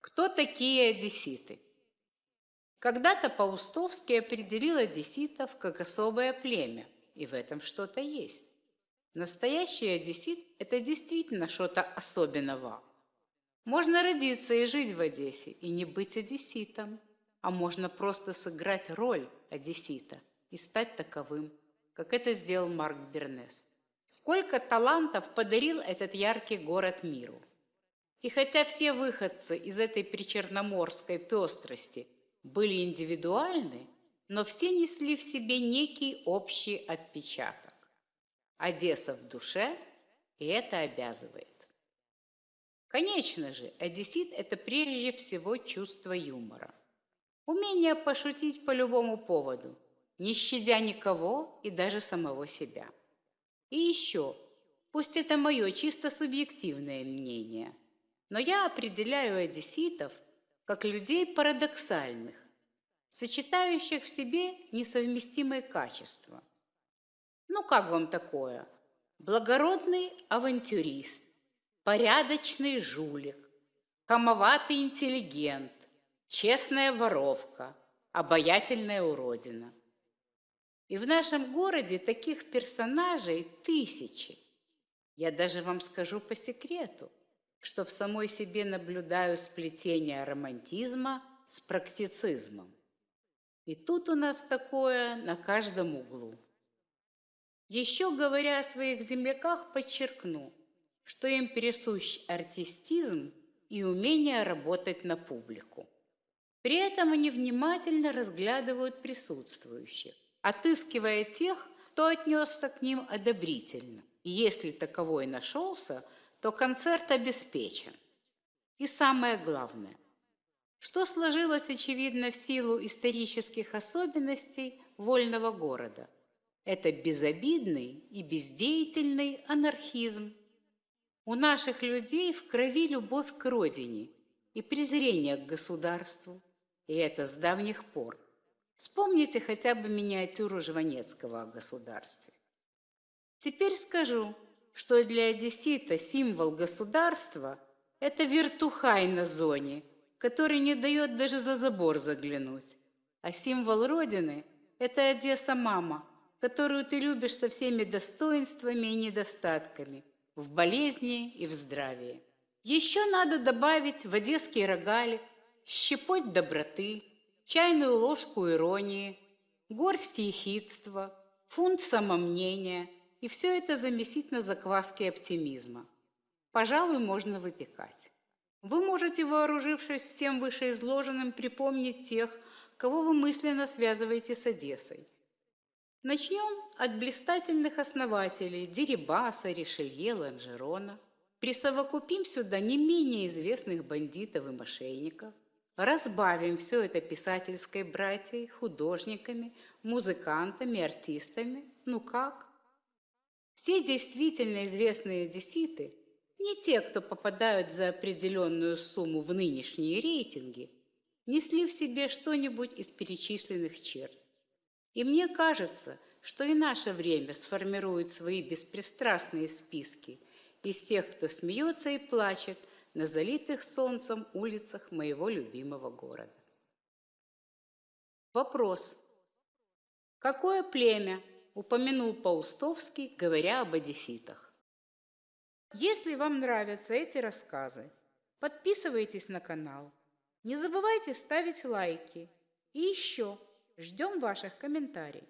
Кто такие одесситы? Когда-то Паустовский определил одесситов как особое племя, и в этом что-то есть. Настоящий одессит – это действительно что-то особенного. Можно родиться и жить в Одессе, и не быть одесситом, а можно просто сыграть роль одессита и стать таковым, как это сделал Марк Бернес. Сколько талантов подарил этот яркий город миру. И хотя все выходцы из этой причерноморской пестрости – были индивидуальны, но все несли в себе некий общий отпечаток. Одесса в душе, и это обязывает. Конечно же, одессит – это прежде всего чувство юмора. Умение пошутить по любому поводу, не щадя никого и даже самого себя. И еще, пусть это мое чисто субъективное мнение, но я определяю одесситов – как людей парадоксальных, сочетающих в себе несовместимые качества. Ну как вам такое? Благородный авантюрист, порядочный жулик, хамоватый интеллигент, честная воровка, обаятельная уродина. И в нашем городе таких персонажей тысячи. Я даже вам скажу по секрету – что в самой себе наблюдаю сплетение романтизма с практицизмом. И тут у нас такое на каждом углу. Еще говоря о своих земляках, подчеркну, что им присущ артистизм и умение работать на публику. При этом они внимательно разглядывают присутствующих, отыскивая тех, кто отнесся к ним одобрительно. И если таковой нашелся – то концерт обеспечен. И самое главное, что сложилось, очевидно, в силу исторических особенностей вольного города. Это безобидный и бездеятельный анархизм. У наших людей в крови любовь к родине и презрение к государству. И это с давних пор. Вспомните хотя бы миниатюру Жванецкого о государстве. Теперь скажу, что для одессита символ государства – это вертухай на зоне, который не дает даже за забор заглянуть. А символ Родины – это Одесса-мама, которую ты любишь со всеми достоинствами и недостатками, в болезни и в здравии. Еще надо добавить в одесский рогалик щепоть доброты, чайную ложку иронии, горсть ехидства, фунт самомнения – и все это замесить на закваске оптимизма. Пожалуй, можно выпекать. Вы можете, вооружившись всем вышеизложенным, припомнить тех, кого вы мысленно связываете с Одессой. Начнем от блистательных основателей Дерибаса, Ришелье, Ланжерона. Присовокупим сюда не менее известных бандитов и мошенников. Разбавим все это писательской братьей, художниками, музыкантами, артистами. Ну как? Все действительно известные одесситы не те, кто попадают за определенную сумму в нынешние рейтинги, несли в себе что-нибудь из перечисленных черт. И мне кажется, что и наше время сформирует свои беспристрастные списки из тех, кто смеется и плачет на залитых солнцем улицах моего любимого города. Вопрос. Какое племя упомянул Паустовский, говоря об одесситах. Если вам нравятся эти рассказы, подписывайтесь на канал. Не забывайте ставить лайки. И еще ждем ваших комментариев.